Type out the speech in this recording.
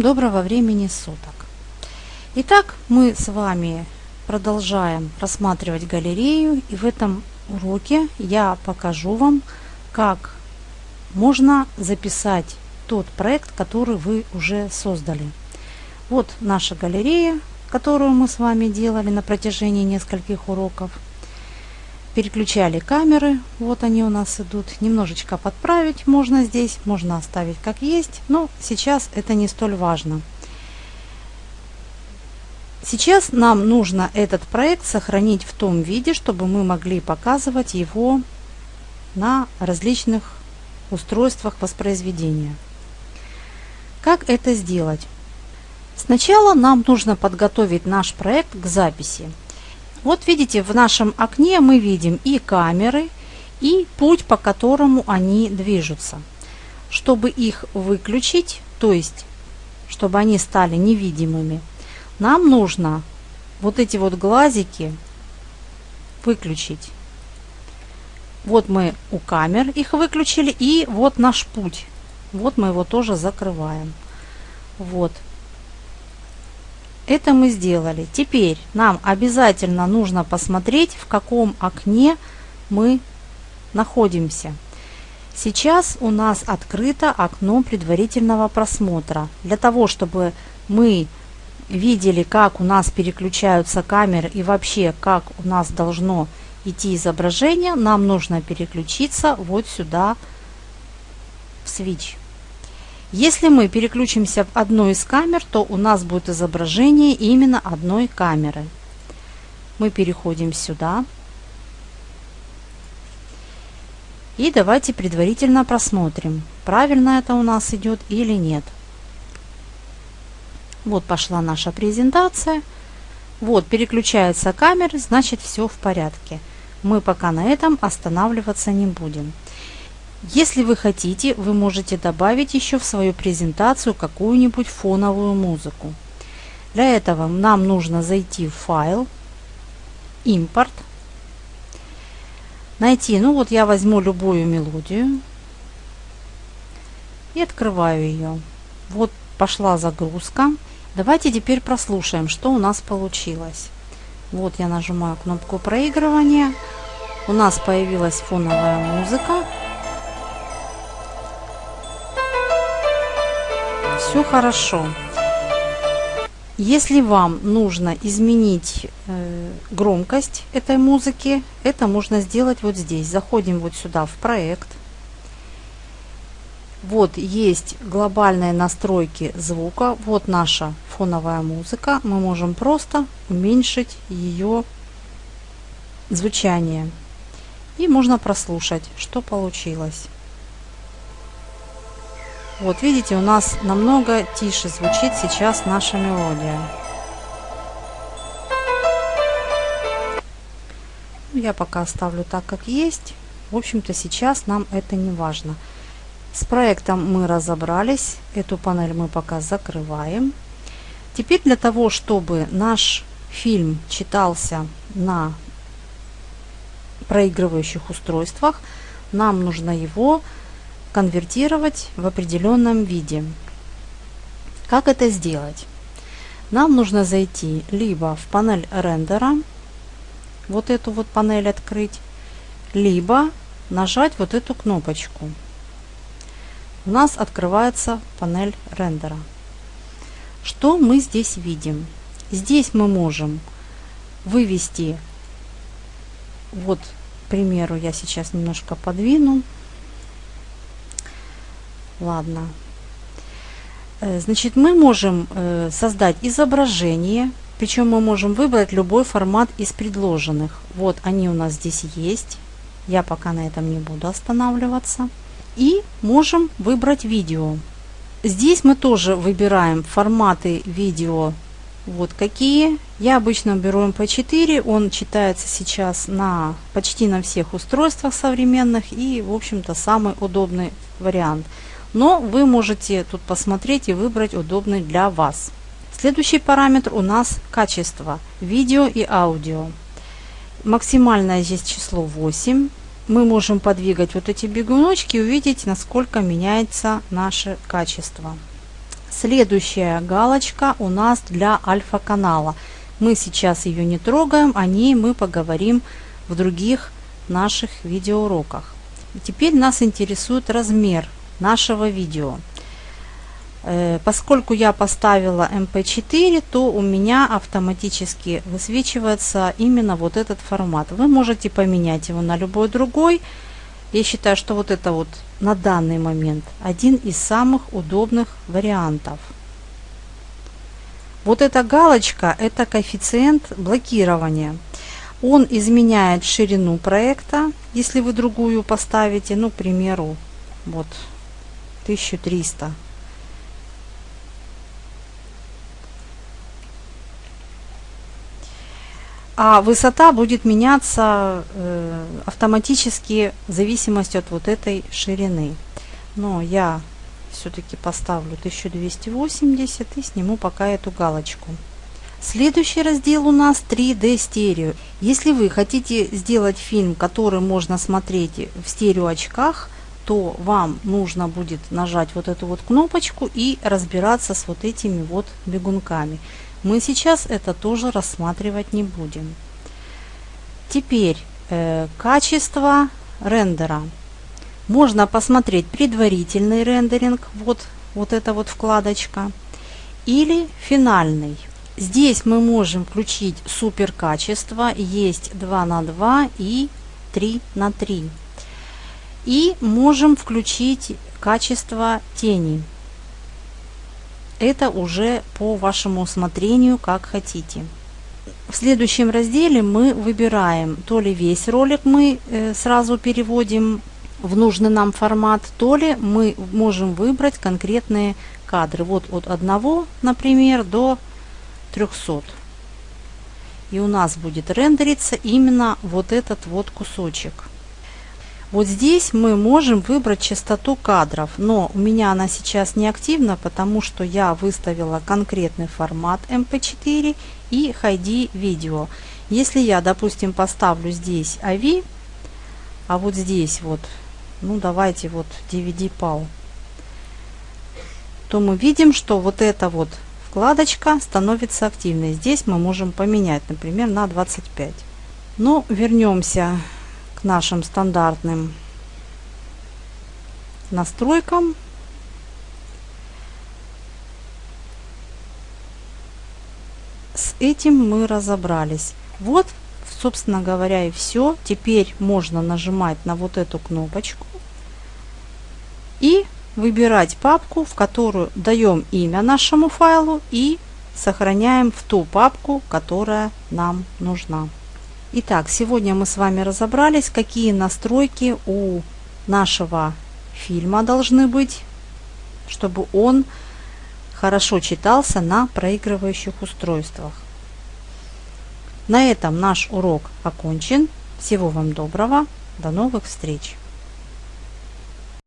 Доброго времени суток! Итак, мы с вами продолжаем рассматривать галерею и в этом уроке я покажу вам, как можно записать тот проект, который вы уже создали. Вот наша галерея, которую мы с вами делали на протяжении нескольких уроков – переключали камеры. Вот они у нас идут. Немножечко подправить можно здесь, можно оставить как есть, но сейчас это не столь важно. Сейчас нам нужно этот проект сохранить в том виде, чтобы мы могли показывать его на различных устройствах воспроизведения. Как это сделать? Сначала нам нужно подготовить наш проект к записи. Вот видите, в нашем окне мы видим и камеры, и путь, по которому они движутся. Чтобы их выключить, то есть, чтобы они стали невидимыми, нам нужно вот эти вот глазики выключить. Вот мы у камер их выключили, и вот наш путь. Вот мы его тоже закрываем. Вот. Это мы сделали. Теперь нам обязательно нужно посмотреть, в каком окне мы находимся. Сейчас у нас открыто окно предварительного просмотра. Для того, чтобы мы видели, как у нас переключаются камеры и вообще, как у нас должно идти изображение, нам нужно переключиться вот сюда в switch. Если мы переключимся в одну из камер, то у нас будет изображение именно одной камеры. Мы переходим сюда. И давайте предварительно просмотрим, правильно это у нас идет или нет. Вот пошла наша презентация. Вот переключаются камеры, значит все в порядке. Мы пока на этом останавливаться не будем. Если вы хотите, вы можете добавить еще в свою презентацию какую-нибудь фоновую музыку. Для этого нам нужно зайти в файл, импорт, найти, ну вот я возьму любую мелодию и открываю ее. Вот пошла загрузка. Давайте теперь прослушаем, что у нас получилось. Вот я нажимаю кнопку проигрывания. У нас появилась фоновая музыка. Все хорошо. Если вам нужно изменить э, громкость этой музыки, это можно сделать вот здесь. Заходим вот сюда в проект. Вот есть глобальные настройки звука. Вот наша фоновая музыка. Мы можем просто уменьшить ее звучание. И можно прослушать, что получилось. Вот видите, у нас намного тише звучит сейчас наша мелодия. Я пока оставлю так, как есть. В общем-то, сейчас нам это не важно. С проектом мы разобрались. Эту панель мы пока закрываем. Теперь для того, чтобы наш фильм читался на проигрывающих устройствах, нам нужно его конвертировать в определенном виде. Как это сделать? Нам нужно зайти либо в панель рендера, вот эту вот панель открыть, либо нажать вот эту кнопочку. У нас открывается панель рендера. Что мы здесь видим? Здесь мы можем вывести, вот, к примеру, я сейчас немножко подвину, Ладно. Э, значит, мы можем э, создать изображение, причем мы можем выбрать любой формат из предложенных. Вот они у нас здесь есть. Я пока на этом не буду останавливаться. И можем выбрать видео. Здесь мы тоже выбираем форматы видео. Вот какие. Я обычно беру MP4. Он читается сейчас на почти на всех устройствах современных. И, в общем-то, самый удобный вариант но вы можете тут посмотреть и выбрать удобный для вас. Следующий параметр у нас качество видео и аудио. Максимальное здесь число 8. Мы можем подвигать вот эти бегуночки и увидеть, насколько меняется наше качество. Следующая галочка у нас для альфа-канала. Мы сейчас ее не трогаем, о ней мы поговорим в других наших видеоуроках. Теперь нас интересует размер нашего видео. Э, поскольку я поставила MP4, то у меня автоматически высвечивается именно вот этот формат. Вы можете поменять его на любой другой. Я считаю, что вот это вот на данный момент один из самых удобных вариантов. Вот эта галочка – это коэффициент блокирования. Он изменяет ширину проекта, если вы другую поставите, ну, к примеру, вот 1300 а высота будет меняться э, автоматически в зависимости от вот этой ширины. Но я все-таки поставлю 1280 и сниму пока эту галочку. Следующий раздел у нас 3D стерео. Если вы хотите сделать фильм, который можно смотреть в стерео очках, то вам нужно будет нажать вот эту вот кнопочку и разбираться с вот этими вот бегунками. Мы сейчас это тоже рассматривать не будем. Теперь э, качество рендера. Можно посмотреть предварительный рендеринг, вот, вот эта вот вкладочка, или финальный. Здесь мы можем включить супер качество, есть 2 на 2 и 3 на 3. И можем включить качество тени. Это уже по вашему усмотрению, как хотите. В следующем разделе мы выбираем, то ли весь ролик мы э, сразу переводим в нужный нам формат, то ли мы можем выбрать конкретные кадры. Вот от одного, например, до 300. И у нас будет рендериться именно вот этот вот кусочек. Вот здесь мы можем выбрать частоту кадров, но у меня она сейчас не активна, потому что я выставила конкретный формат MP4 и HD видео. Если я, допустим, поставлю здесь AVI, а вот здесь вот, ну давайте вот DVD PAL, то мы видим, что вот эта вот вкладочка становится активной. Здесь мы можем поменять, например, на 25. Но вернемся нашим стандартным настройкам. С этим мы разобрались. Вот, собственно говоря, и все. Теперь можно нажимать на вот эту кнопочку и выбирать папку, в которую даем имя нашему файлу и сохраняем в ту папку, которая нам нужна. Итак, сегодня мы с вами разобрались, какие настройки у нашего фильма должны быть, чтобы он хорошо читался на проигрывающих устройствах. На этом наш урок окончен. Всего вам доброго. До новых встреч!